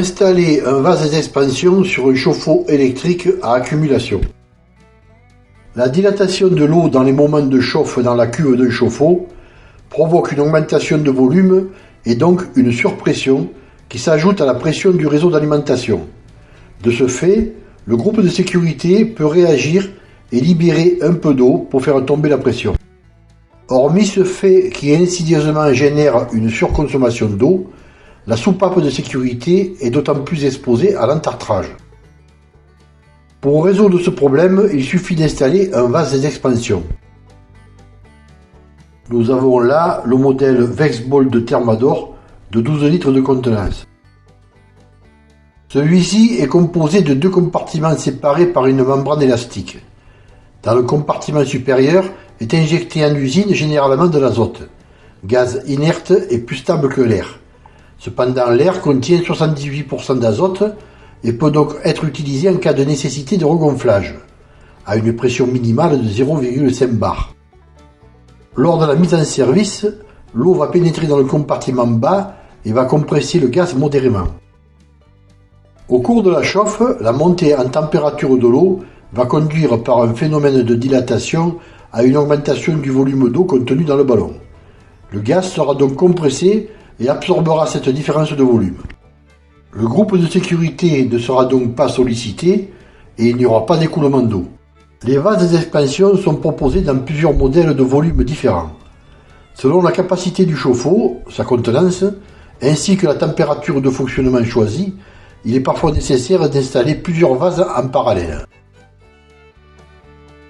Installer un vase d'expansion sur un chauffe-eau électrique à accumulation. La dilatation de l'eau dans les moments de chauffe dans la cuve d'un chauffe-eau provoque une augmentation de volume et donc une surpression qui s'ajoute à la pression du réseau d'alimentation. De ce fait, le groupe de sécurité peut réagir et libérer un peu d'eau pour faire tomber la pression. Hormis ce fait qui insidieusement génère une surconsommation d'eau, la soupape de sécurité est d'autant plus exposée à l'entartrage. Pour résoudre ce problème, il suffit d'installer un vase d'expansion. Nous avons là le modèle Vexball de Thermador de 12 litres de contenance. Celui-ci est composé de deux compartiments séparés par une membrane élastique. Dans le compartiment supérieur est injecté en usine généralement de l'azote, gaz inerte et plus stable que l'air. Cependant, l'air contient 78% d'azote et peut donc être utilisé en cas de nécessité de regonflage, à une pression minimale de 0,5 bar. Lors de la mise en service, l'eau va pénétrer dans le compartiment bas et va compresser le gaz modérément. Au cours de la chauffe, la montée en température de l'eau va conduire par un phénomène de dilatation à une augmentation du volume d'eau contenu dans le ballon. Le gaz sera donc compressé et absorbera cette différence de volume. Le groupe de sécurité ne sera donc pas sollicité et il n'y aura pas d'écoulement d'eau. Les vases d'expansion sont proposés dans plusieurs modèles de volumes différents. Selon la capacité du chauffe-eau, sa contenance, ainsi que la température de fonctionnement choisie, il est parfois nécessaire d'installer plusieurs vases en parallèle.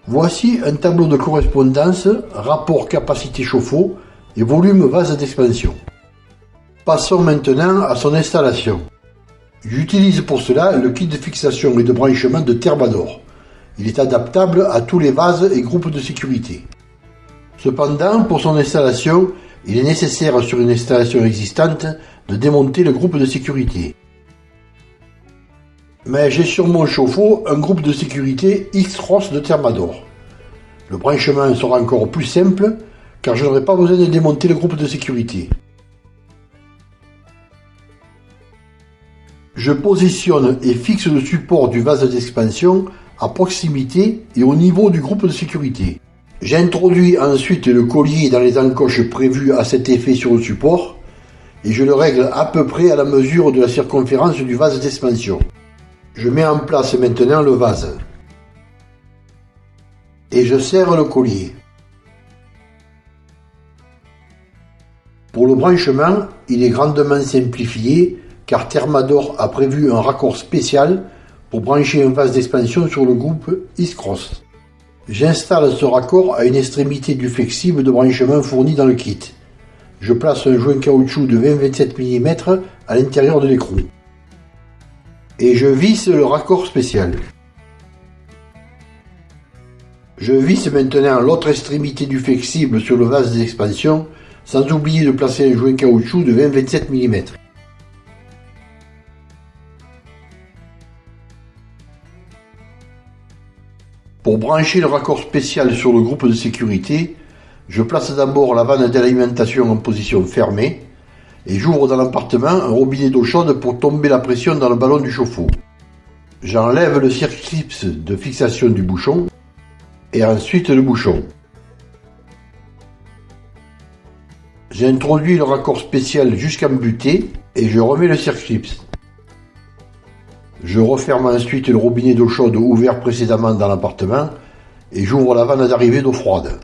Voici un tableau de correspondance, rapport capacité chauffe-eau et volume vase d'expansion. Passons maintenant à son installation. J'utilise pour cela le kit de fixation et de branchement de Thermador. Il est adaptable à tous les vases et groupes de sécurité. Cependant, pour son installation, il est nécessaire sur une installation existante de démonter le groupe de sécurité mais j'ai sur mon chauffe-eau un groupe de sécurité X-Ross de Thermador. Le branchement sera encore plus simple car je n'aurai pas besoin de démonter le groupe de sécurité. Je positionne et fixe le support du vase d'expansion à proximité et au niveau du groupe de sécurité. J'introduis ensuite le collier dans les encoches prévues à cet effet sur le support et je le règle à peu près à la mesure de la circonférence du vase d'expansion. Je mets en place maintenant le vase. Et je serre le collier. Pour le branchement, il est grandement simplifié car Thermador a prévu un raccord spécial pour brancher un vase d'expansion sur le groupe Iscross. J'installe ce raccord à une extrémité du flexible de branchement fourni dans le kit. Je place un joint caoutchouc de 20-27 mm à l'intérieur de l'écrou et je visse le raccord spécial. Je visse maintenant l'autre extrémité du flexible sur le vase d'expansion sans oublier de placer un joint caoutchouc de 20-27 mm. Pour brancher le raccord spécial sur le groupe de sécurité, je place d'abord la vanne d'alimentation en position fermée, et j'ouvre dans l'appartement un robinet d'eau chaude pour tomber la pression dans le ballon du chauffe-eau. J'enlève le circlips de fixation du bouchon et ensuite le bouchon. J'introduis le raccord spécial jusqu'en butée et je remets le circlips. Je referme ensuite le robinet d'eau chaude ouvert précédemment dans l'appartement et j'ouvre la vanne d'arrivée d'eau froide.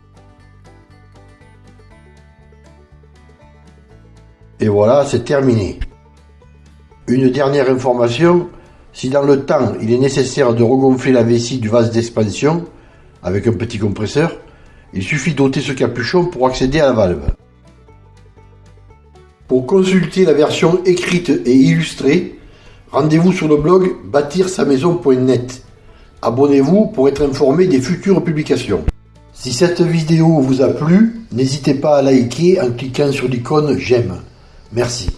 Et voilà, c'est terminé. Une dernière information, si dans le temps il est nécessaire de regonfler la vessie du vase d'expansion avec un petit compresseur, il suffit d'ôter ce capuchon pour accéder à la valve. Pour consulter la version écrite et illustrée, rendez-vous sur le blog bâtir-sa-maison.net. Abonnez-vous pour être informé des futures publications. Si cette vidéo vous a plu, n'hésitez pas à liker en cliquant sur l'icône j'aime. Merci.